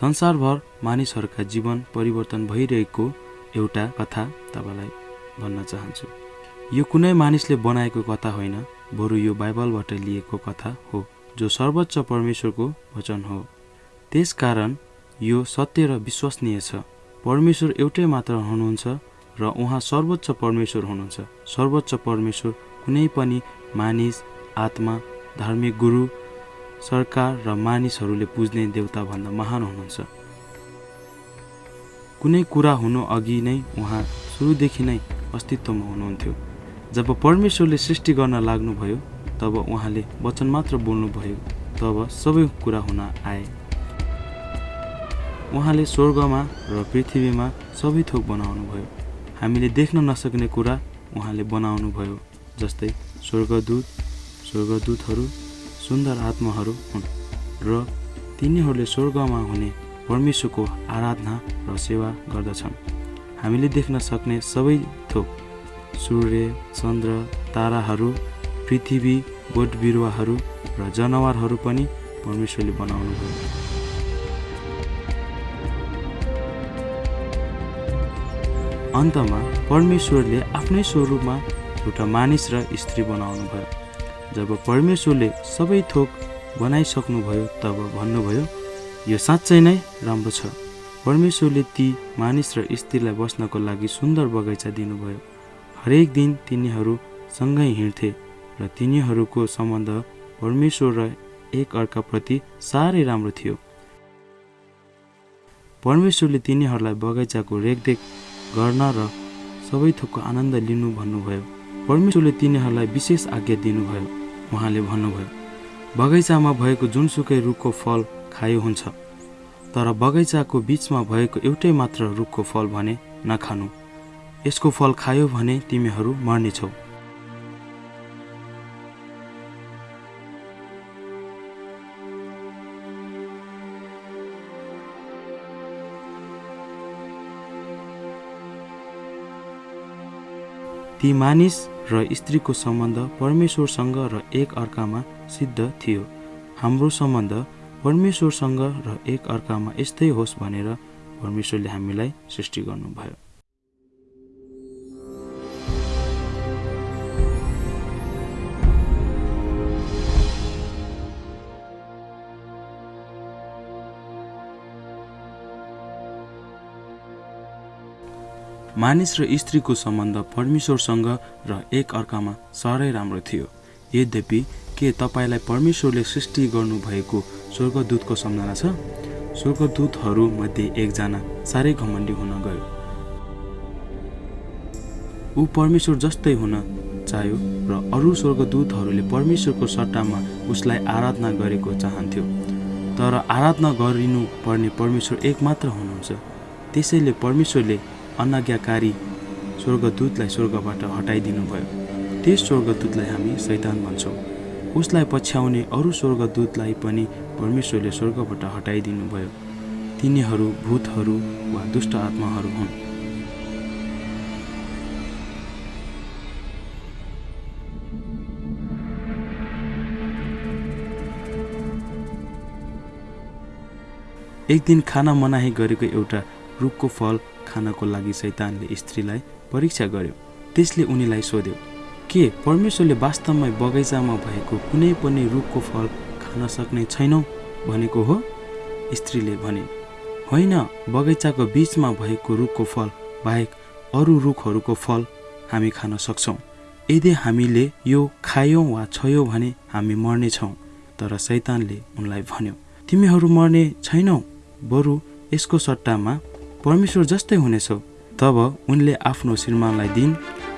संसारभर मानिसहरूका जीवन परिवर्तन भइरहेको एउटा कथा तपाईँलाई भन्न चाहन्छु। यो कुनै मानिसले बनाएको कथा होइन बरु यो बाइबलबाट लिएको कथा हो जो सर्वोच्च परमेश्वरको वचन हो। त्यसकारण यो सत्य र विश्वसनीय छ। परमेश्वर एउटै मात्र हुनुहुन्छ र उहाँ सर्वोच्च परमेश्वर हुनुहुन्छ। सर्वोच्च परमेश्वर कुनै पनि मानिस आत्मा धार्मिक गुरु सरकार र मानिसहरूले पुज्ने देवताभन्दा महान हुनुहुन्छ। कुनै कुरा हुनु अघि नै उहाँ सुरुदेखि नै अस्तित्वमा हुनुहुन्थ्यो। जब परमेश्वरले सृष्टि गर्न लाग्नुभयो तब उहाँले वचन मात्र बोल्नुभयो तब सबै कुरा हुन आए। उहाँले स्वर्गमा र पृथ्वीमा सबै थोक बनाउनुभयो। हामीले देख्न नसक्ने कुरा उहाँले बनाउनुभयो जस्तै स्वर्गदूत स्वर्गदूतहरू सुन्दर आत्माहरू हुन् र तिनीहरूले स्वर्गमा हुने परमेश्वरको आराधना र सेवा गर्दछन्। हामीले देख्न सक्ने सबै थोक सूर्य चन्द्र ताराहरू पृथ्वी बोट बिरुवाहरू र जनावरहरू पनि परमेश्वरले बनाउनुभयो अन्तमा परमेश्वरले आफ्नै स्वरूपमा एउटा मानिस र स्त्री बनाउनुभयो जब परमेश्वरले सबै थोक बनाइसक्नुभयो तब भन्नुभयो यो साँच्चै नै राम्रो छ। परमेश्वरले ती मानिस र स्त्रीलाई बस्नको लागि सुन्दर बगैँचा दिनुभयो। हरेक दिन तिनीहरू सँगै हिँड्थे र तिनीहरूको सम्बन्ध परमेश्वर र एक अर्काप्रति साह्रै राम्रो थियो। परमेश्वरले तिनीहरूलाई बगैँचाको रेखदेख गर्न र सबै थोकको आनन्द लिनु भन्नुभयो। परमेश्वरले तिनीहरूलाई विशेष आज्ञा दिनुभयो। उहाँले भन्नुभयो बगैँचामा भएको जुनसुकै रुखको फल खायो हुन्छ तर बगैँचाको बिचमा भएको एउटै मात्र रुखको फल भने नखानु। यसको फल खायो भने तिमीहरू मर्नेछौ। ती मानिस र स्त्रीको सम्बन्ध परमेश्वरसँग र एक अर्कामा सिद्ध थियो। हाम्रो सम्बन्ध परमेश्वरसँग र एक अर्कामा यस्तै होस् भनेर परमेश्वरले हामीलाई सृष्टि गर्नुभयो। मानिस र स्त्रीको सम्बन्ध परमेश्वरसँग र एक अर्कामा साह्रै राम्रो थियो। यद्यपि के तपाईँलाई परमेश्वरले सृष्टि गर्नुभएको स्वर्गदूतको सम्झना छ? स्वर्गदूतहरूमध्ये एकजना साह्रै घमण्डी हुन गयो। ऊ परमेश्वर जस्तै हुन चाह्यो र अरू स्वर्गदूतहरूले परमेश्वरको सट्टामा उसलाई आराधना गरेको चाहन्थ्यो। तर आराधना गरिनु पर्ने परमेश्वर एक मात्र हुनुहुन्छ। त्यसैले परमेश्वरले अनाज्ञाकारी स्वर्गदूतलाई स्वर्गबाट हटाइदिनु भयो त्यस स्वर्गदूतलाई हामी सैतान भन्छौँ। उसलाई पछ्याउने अरू स्वर्गदूतलाई पनि परमेश्वरले स्वर्गबाट हटाइदिनु भयो तिनीहरू भूतहरू वा दुष्ट आत्माहरू हुन्। एक दिन खाना मनाही गरेको एउटा रुखको फल खानको लागि सैतानले स्त्रीलाई परीक्षा गर्यो। त्यसले उनीलाई सोध्यो के परमेश्वरले वास्तवमै बगैँचामा भएको कुनै पनि रुखको फल खान सक्ने छैनौ? भनेको हो। स्त्रीले भने होइन बगैँचाको बिचमा भएको रुखको फल बाहेक अरू रुखहरूको फल हामी खान सक्छौँ। यदि हामीले यो खायौँ वा छयौँ भने हामी मर्नेछौँ तर सैतानले उनलाई भन्यो तिमीहरू मर्ने छैनौ बरु यसको सट्टामा परमेश्वर जस्तै हुनेछौ। तब उनले आफ्नो श्रीमानलाई दिन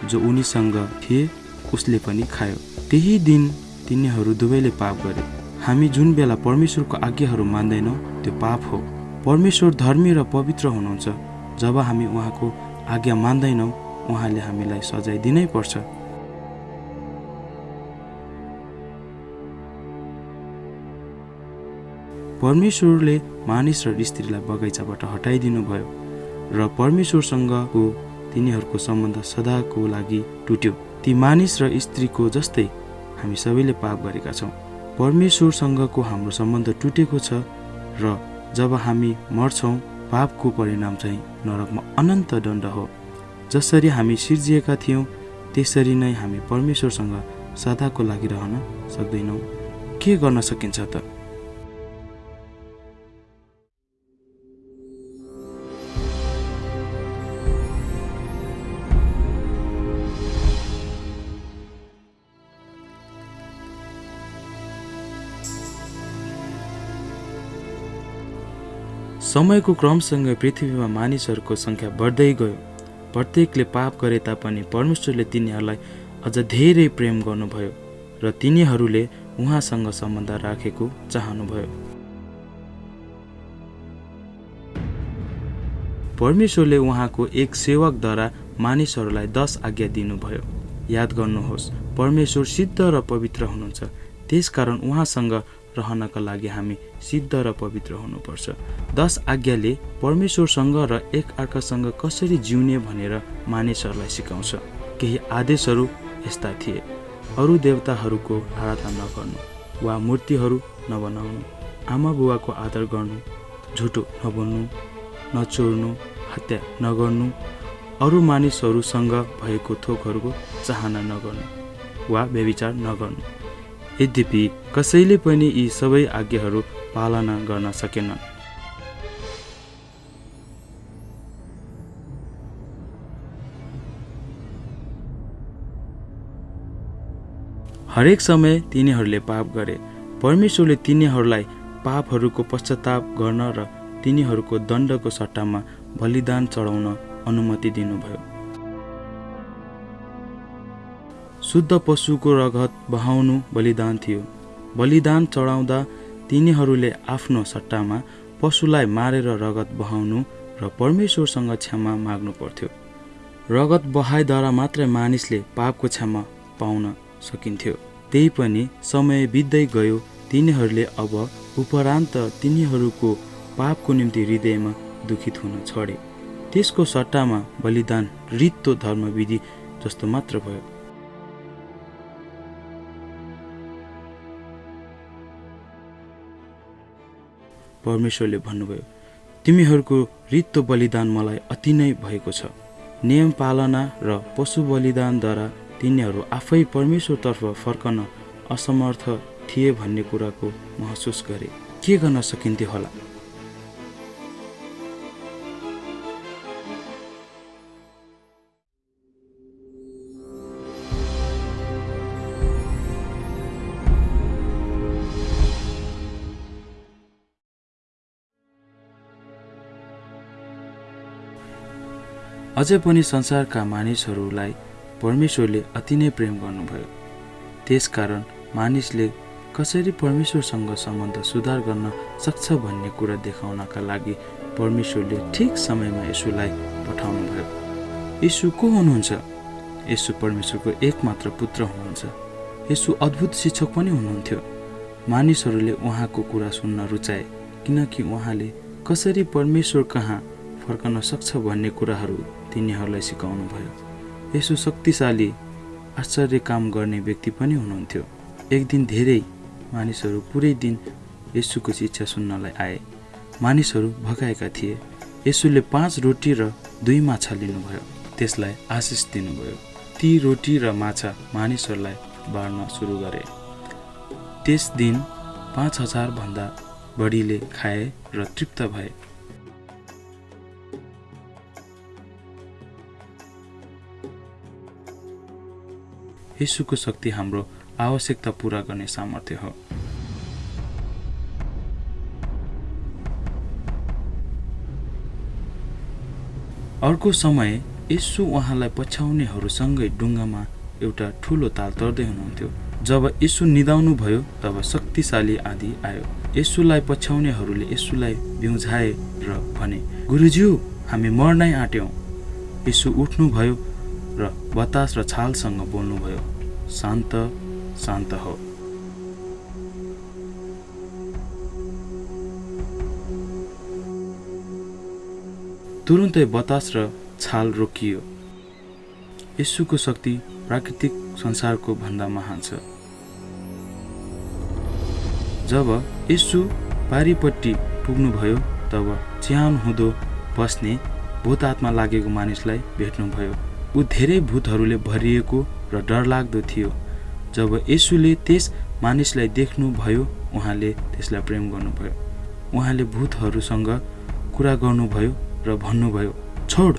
जो उनीसँग थिए उसले पनि खायो। त्यही दिन तिनीहरू दुवैले पाप गरे। हामी जुन बेला परमेश्वरको आज्ञाहरू मान्दैनौँ त्यो पाप हो। परमेश्वर धर्मी र पवित्र हुनुहुन्छ। जब हामी उहाँको आज्ञा मान्दैनौँ उहाँले हामीलाई सजाय दिनै पर्छ। परमेश्वरले मानिस र स्त्रीलाई बगैँचाबाट हटाइदिनु भयो र परमेश्वरसँगको तिनीहरूको सम्बन्ध सदाको लागि टुट्यो। ती मानिस र स्त्रीको जस्तै हामी सबैले पाप गरेका छौँ। परमेश्वरसँगको हाम्रो सम्बन्ध टुटेको छ र जब हामी मर्छौँ पापको परिणाम चाहिँ नरकमा अनन्त दण्ड हो। जसरी हामी सिर्जिएका थियौँ त्यसरी नै हामी परमेश्वरसँग सदाको लागि रहन सक्दैनौँ। के गर्न सकिन्छ त? समयको क्रमसँग पृथ्वीमा मानिसहरूको सङ्ख्या बढ्दै गयो। प्रत्येकले पाप गरे तापनि परमेश्वरले तिनीहरूलाई अझ धेरै प्रेम गर्नुभयो र तिनीहरूले उहाँसँग सम्बन्ध राखेको चाहनुभयो। परमेश्वरले उहाँको एक सेवकद्वारा मानिसहरूलाई दस आज्ञा दिनुभयो। याद गर्नुहोस् परमेश्वर सिद्ध र पवित्र हुनुहुन्छ। त्यसकारण उहाँसँग रहनका लागि हामी सिद्ध र पवित्र हुनुपर्छ। दस आज्ञाले परमेश्वरसँग र एक अर्कासँग कसरी जिउने भनेर मानिसहरूलाई सिकाउँछ। केही आदेशहरू यस्ता थिए। अरू देवताहरूको आराधना नगर्नु वा मूर्तिहरू नबनाउनु आमा बुवाको आदर गर्नु झुटो नबोल्नु नचोर्नु हत्या नगर्नु अरू मानिसहरूसँग भएको थोकहरूको चाहना नगर्नु वा व्यविचार नगर्नु। यद्यपि कसैले पनि यी सबै आज्ञाहरू पालना गर्न सकेनन्। हरेक समय तिनीहरूले पाप गरे। परमेश्वरले तिनीहरूलाई पापहरूको पश्चाताप गर्न र तिनीहरूको दण्डको सट्टामा बलिदान चढाउन अनुमति दिनुभयो। शुद्ध पशुको रगत बहाउनु बलिदान थियो। बलिदान चढाउँदा तिनीहरूले आफ्नो सट्टामा पशुलाई मारेर रगत बहाउनु र परमेश्वरसँग क्षमा माग्नु पर्थ्यो। रगत बहाइद्वारा मात्रै मानिसले पापको क्षमा पाउन सकिन्थ्यो। त्यही पनि समय बित्दै गयो तिनीहरूले अब उपरान्त तिनीहरूको पापको निम्ति हृदयमा दुखित हुन छोडे। त्यसको सट्टामा बलिदान रित्तो धर्मविधि जस्तो मात्र भयो। परमेश्वरले भन्नुभयो तिमीहरूको रित्तो बलिदान मलाई अति नै भएको छ। नियम पालना र पशु बलिदानद्वारा तिनीहरू आफै परमेश्वरतर्फ फर्कन असमर्थ थिए भन्ने कुराको महसुस गरे। के गर्न सकिन्थ्यो होला? अझै पनि संसारका मानिसहरूलाई परमेश्वरले अति नै प्रेम गर्नुभयो। त्यसकारण मानिसले कसरी परमेश्वरसँग सम्बन्ध सुधार गर्न सक्छ भन्ने कुरा देखाउनका लागि परमेश्वरले ठिक समयमा यसुलाई पठाउनुभयो। यसु को हुनुहुन्छ? यसु परमेश्वरको एकमात्र पुत्र हुनुहुन्छ। यसु अद्भुत शिक्षक पनि हुनुहुन्थ्यो। मानिसहरूले उहाँको कुरा सुन्न रुचाए किनकि उहाँले कसरी परमेश्वर कहाँ फर्कन सक्छ भन्ने कुराहरू तिनीहरूलाई सिकाउनु भयो। यसो शक्तिशाली आश्चर्य काम गर्ने व्यक्ति पनि हुनुहुन्थ्यो। एक दिन धेरै मानिसहरू पुरै दिन यसुको शिक्षा सुन्नलाई आए। मानिसहरू भगाएका थिए। यसुले पाँच रोटी र दुई माछा लिनुभयो। त्यसलाई आशिष दिनुभयो। ती रोटी र माछा मानिसहरूलाई बाँड्न सुरु गरे। त्यस दिन पाँच हजारभन्दा बढीले खाए र तृप्त भए। यसुको शक्ति हाम्रो आवश्यकता पुरा गर्ने सामर्थ्य हो। अर्को समय यसु उहाँलाई पछ्याउनेहरूसँगै डुङ्गामा एउटा ठुलो ताल तर्दै हुनुहुन्थ्यो। जब यसु निदाउनु भयो तब शक्तिशाली आदि आयो। यसुलाई पछ्याउनेहरूले यसुलाई बिउझाए र भने गुरुज्यू हामी मर्नै आँट्यौँ। यसु उठ्नुभयो र बतास र छालसँग बोल्नुभयो। शान्त शान्त हो। तुरुन्तै बतास र छाल रोकियो। यसुको शक्ति प्राकृतिक संसारको भन्दा महान छ। जब यसु पारिपट्टि पुग्नुभयो तब च्यान हुँदो बस्ने भूत आत्मा लागेको मानिसलाई भेट्नुभयो। ऊ धेरै भूतहरूले भरिएको र डरलाग्दो थियो। जब यसुले त्यस मानिसलाई देख्नुभयो उहाँले त्यसलाई प्रेम गर्नुभयो। उहाँले भूतहरूसँग कुरा गर्नुभयो र भन्नुभयो छोड!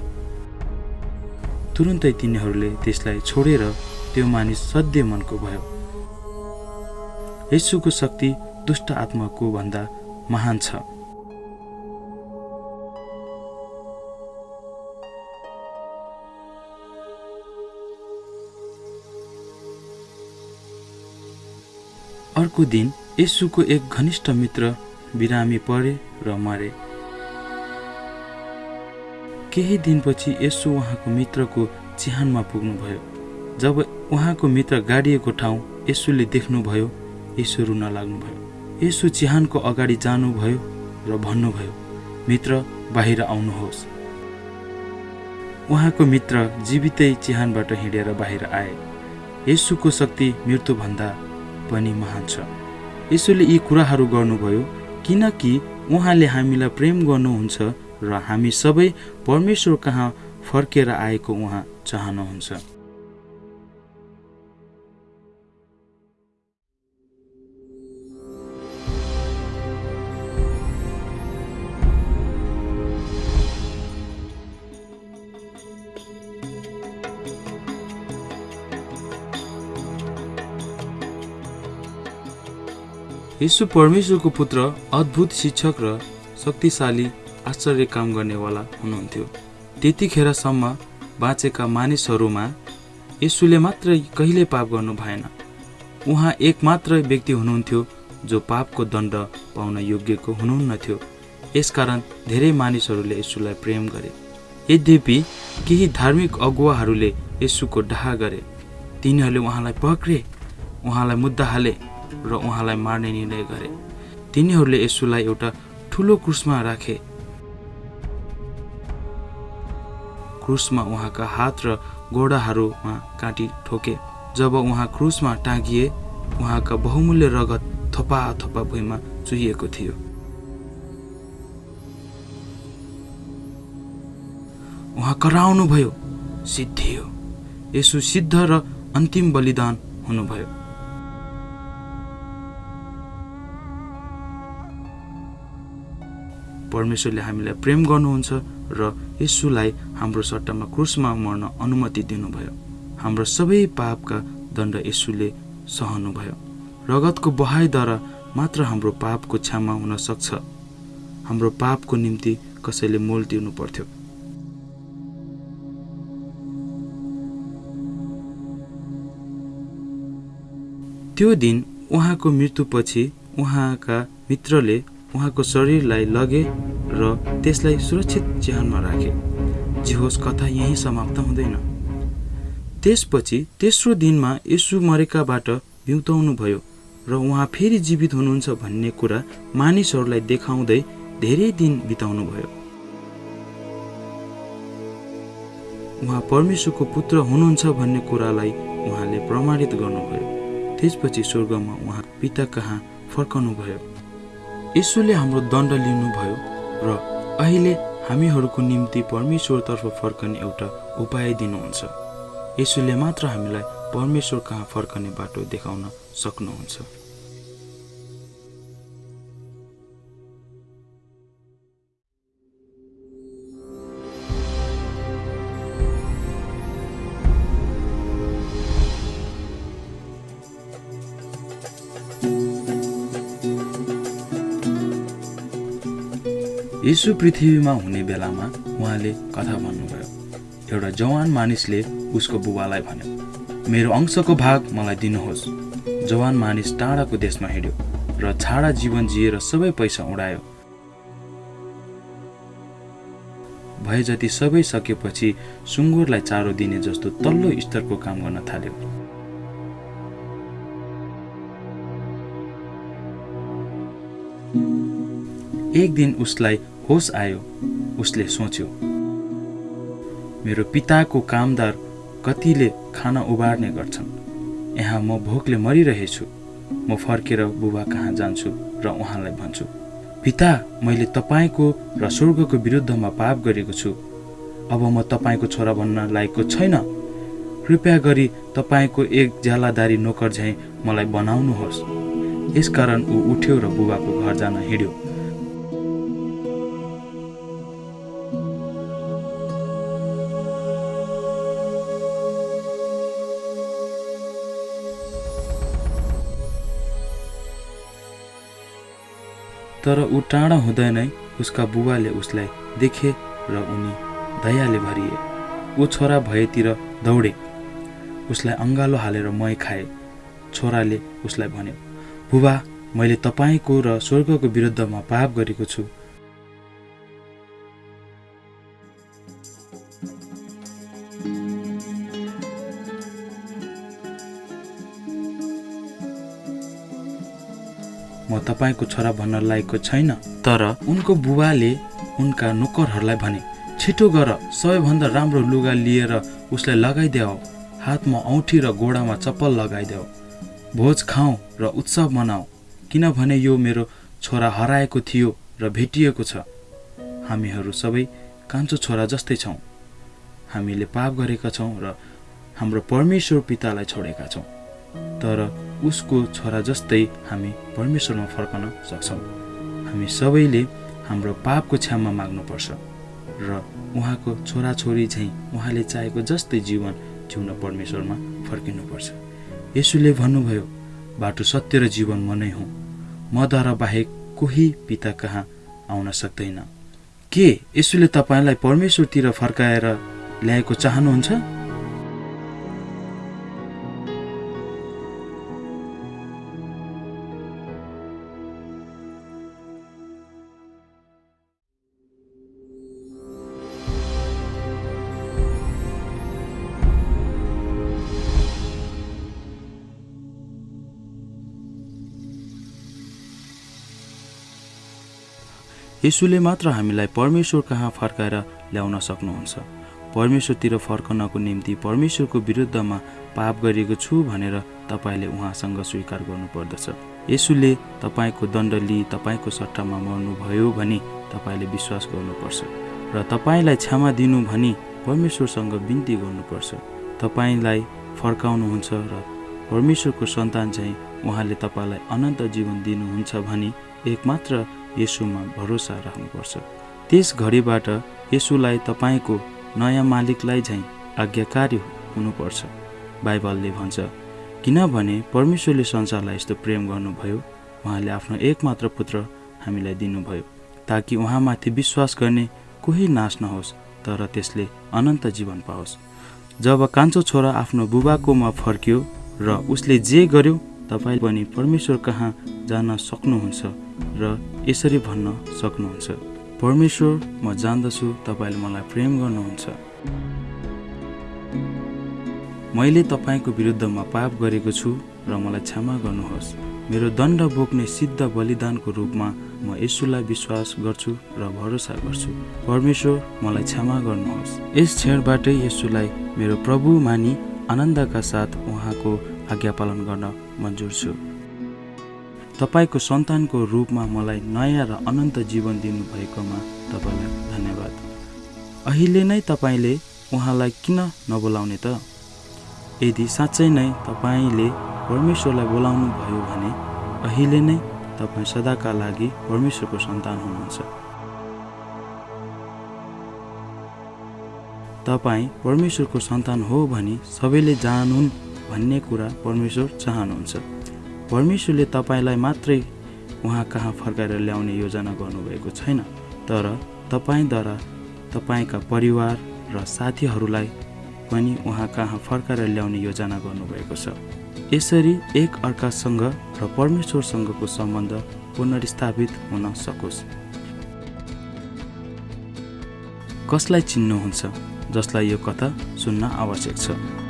तुरुन्तै तिनीहरूले त्यसलाई छोडेर त्यो मानिस सध्य मनको भयो। यसुको शक्ति दुष्ट आत्माको भन्दा महान छ। अर्को दिन यसुको एक घनिष्ठ मित्र बिरामी परे र मरे। केही दिनपछि यसो उहाँको मित्रको चिहानमा पुग्नुभयो। जब उहाँको मित्र गाडिएको ठाउँ यसुले देख्नुभयो यसो रुन लाग्नुभयो। यसो चिहानको अगाडि जानुभयो र भन्नुभयो मित्र बाहिर आउनुहोस्। उहाँको मित्र जीवितै चिहानबाट हिँडेर बाहिर आए। यसुको शक्ति मृत्युभन्दा पनि महान छ। यसोले यी कुराहरू गर्नुभयो किनकि उहाँले हामीलाई प्रेम गर्नुहुन्छ र हामी सबै परमेश्वर कहाँ फर्केर आएको उहाँ चाहनुहुन्छ। यसु परमेश्वरको पुत्र अद्भुत शिक्षक र शक्तिशाली आश्चर्य काम गर्नेवाला हुनुहुन्थ्यो। त्यतिखेरसम्म बाँचेका मानिसहरूमा यसुले मात्रै कहिले पाप गर्नु भएन। उहाँ एक मात्र व्यक्ति हुनुहुन्थ्यो जो पापको दण्ड पाउन योग्यको हुनुहुन्नथ्यो। यसकारण धेरै मानिसहरूले यसुलाई प्रेम गरे। यद्यपि केही धार्मिक अगुवाहरूले यसुको डाहा गरे। तिनीहरूले उहाँलाई पक्रे उहाँलाई मुद्दा हाले। र उहाँलाई मार्ने निर्णय गरे। तिनीहरूले यसुलाई एउटा ठुलो क्रुसमा राखे। क्रुसमा उहाँका हात र गोडाहरूमा काँटी ठोके। जब उहाँ क्रुसमा टाँगिए उहाँका बहुमूल्य रगत थोपा थोपा भुइँमा चुहिएको थियो। उहाँ कराउनुभयो सिद्धियो। यसो सिद्ध र अन्तिम बलिदान हुनुभयो। परमेश्वरले हामीलाई प्रेम गर्नुहुन्छ र यसुलाई हाम्रो सट्टामा क्रुसमा मर्न अनुमति दिनुभयो। हाम्रो सबै पापका दण्ड यसुले सहनुभयो। रगतको बहाइद्वारा मात्र हाम्रो पापको क्षमा हुन सक्छ। हाम्रो पापको निम्ति कसैले मोल तिर्नु पर्थ्यो त्यो दिन उहाँको मृत्युपछि उहाँका मित्रले उहाँको शरीरलाई लगे र त्यसलाई सुरक्षित चिहानमा राखे। जे होस् कथा यहीँ समाप्त हुँदैन। त्यसपछि तेस्रो दिनमा यसु मरेकाबाट बिउताउनु भयो र उहाँ फेरि जीवित हुनुहुन्छ भन्ने कुरा मानिसहरूलाई देखाउँदै धेरै दिन बिताउनु भयो। उहाँ परमेश्वरको पुत्र हुनुहुन्छ भन्ने कुरालाई उहाँले प्रमाणित गर्नुभयो। त्यसपछि स्वर्गमा उहाँ पिता कहाँ फर्कनु भयो यसोले हाम्रो दण्ड लिनुभयो र अहिले हामीहरूको निम्ति परमेश्वरतर्फ फर्कने एउटा उपाय दिनुहुन्छ। यसोले मात्र हामीलाई परमेश्वर कहाँ फर्कने बाटो देखाउन सक्नुहुन्छ। यसु पृथ्वीमा हुने बेलामा उहाँले कथा भन्नुभयो। एउटा जवान मानिसले उसको बुबालाई भन्यो मेरो अंशको भाग मलाई दिनुहोस्। जवान मानिस टाढाको देशमा हिँड्यो र छाडा जीवन जिएर सबै पैसा उडायो। भए जति सबै सकेपछि सुँगुरलाई चारो दिने जस्तो तल्लो स्तरको काम गर्न थाल्यो। एक दिन उसलाई होस आयो। उसले सोच्यो मेरो पिताको कामदार कतिले खाना उबार्ने गर्छन्। यहाँ म भोकले मरिरहेछु। म फर्केर बुबा कहाँ जान्छु र उहाँलाई भन्छु पिता मैले तपाईँको र स्वर्गको विरुद्धमा पाप गरेको छु। अब म तपाईँको छोरा भन्न लायकको छैन। कृपया गरी तपाईँको एक ज्यालादारी नोकर झैँ मलाई बनाउनुहोस्। यसकारण ऊ उठ्यो र बुबाको घर जान हिँड्यो। तर ऊ टाढा हुँदै नै उसका बुबाले उसलाई देखे र उनी दयाले भरिए। ऊ छोरा भएतिर दौडे। उसलाई अङ्गालो हालेर मै खाए। छोराले उसलाई भन्यो बुबा मैले तपाईँको र स्वर्गको विरुद्धमा पाप गरेको छु। तपाईँको छोरा भन्न लायकको छैन। तर उनको बुबाले उनका नोकरहरूलाई भने छिटो गर सबैभन्दा राम्रो लुगा लिएर उसलाई लगाइदेऊ। हातमा औँठी र गोडामा चप्पल लगाइदेऊ। भोज खाउँ र उत्सव मनाऊ। किनभने यो मेरो छोरा हराएको थियो र भेटिएको छ। हामीहरू सबै कान्छो छोरा जस्तै छौँ। हामीले पाप गरेका छौँ र हाम्रो परमेश्वर पितालाई छोडेका छौँ। तर उसको छोरा जस्तै हामी परमेश्वरमा फर्कन सक्छौँ। हामी सबैले हाम्रो पापको क्षमा माग्नुपर्छ र उहाँको छोराछोरी झैँ उहाँले चाहेको जस्तै जीवन जिउन परमेश्वरमा फर्किनुपर्छ। यसुले भन्नुभयो बाटो सत्य र जीवन म नै हुँ। मद्वारा बाहेक कोही पिता कहाँ आउन सक्दैन? के यसुले तपाईँलाई परमेश्वरतिर फर्काएर ल्याएको चाहनुहुन्छ? यसुले मात्र हामीलाई परमेश्वर कहाँ फर्काएर ल्याउन सक्नुहुन्छ? परमेश्वरतिर फर्कनको निम्ति परमेश्वरको विरुद्धमा पाप गरेको छु भनेर तपाईँले उहाँसँग स्वीकार गर्नुपर्दछ। यसुले तपाईँको दण्ड लिई तपाईँको सट्टामा मर्नुभयो भनी तपाईँले विश्वास गर्नुपर्छ र तपाईँलाई क्षमा दिनु भनी परमेश्वरसँग बिन्ती गर्नुपर्छ। तपाईँलाई फर्काउनुहुन्छ र परमेश्वरको सन्तान चाहिँ उहाँले तपाईँलाई अनन्त जीवन दिनुहुन्छ भनी एकमात्र यसुमा भरोसा राख्नुपर्छ। त्यस घडीबाट यसुलाई तपाईँको नयाँ मालिकलाई झैँ आज्ञाकारी हुनुपर्छ। बाइबलले भन्छ किनभने परमेश्वरले संसारलाई यस्तो प्रेम गर्नुभयो उहाँले आफ्नो एकमात्र पुत्र हामीलाई दिनुभयो ताकि उहाँमाथि विश्वास गर्ने कोही नाश नहोस् तर त्यसले अनन्त जीवन पाओस्। जब कान्छो छोरा आफ्नो बुबाकोमा फर्क्यो र उसले जे गर्यो तपाईँ पनि परमेश्वर कहाँ जान सक्नुहुन्छ र यसरी भन्न सक्नुहुन्छ। परमेश्वर म जान्दछु तपाईँले मलाई प्रेम गर्नुहुन्छ। मैले तपाईँको विरुद्धमा पाप गरेको छु र मलाई क्षमा गर्नुहोस्। मेरो दण्ड बोक्ने सिद्ध बलिदानको रूपमा म यसुलाई विश्वास गर्छु र भरोसा गर्छु। परमेश्वर मलाई क्षमा गर्नुहोस्। यस क्षणबाटै यसुलाई मेरो प्रभु मानी आनन्दका साथ उहाँको आज्ञा पालन गर्न मन्जुर छु तपाईँको सन्तानको रूपमा मलाई नयाँ र अनन्त जीवन दिनुभएकोमा तपाईँलाई धन्यवाद। अहिले नै तपाईँले उहाँलाई किन नबोलाउने त? यदि साँच्चै नै तपाईँले परमेश्वरलाई बोलाउनु भयो भने अहिले नै तपाईँ सदाका लागि परमेश्वरको सन्तान हुनुहुन्छ। तपाईँ परमेश्वरको सन्तान हो भने सबैले जानुन् भन्ने कुरा परमेश्वर चाहनुहुन्छ। परमेश्वरले तपाईँलाई मात्रै उहाँ कहाँ फर्काएर ल्याउने योजना गर्नुभएको छैन तर तपाईँद्वारा तपाईँका परिवार र साथीहरूलाई पनि उहाँ कहाँ फर्काएर ल्याउने योजना गर्नुभएको छ। यसरी एक अर्कासँग र परमेश्वरसँगको सम्बन्ध पुनर्स्थापित हुन सकोस्। कसलाई चिन्नुहुन्छ जसलाई यो कथा सुन्न आवश्यक छ?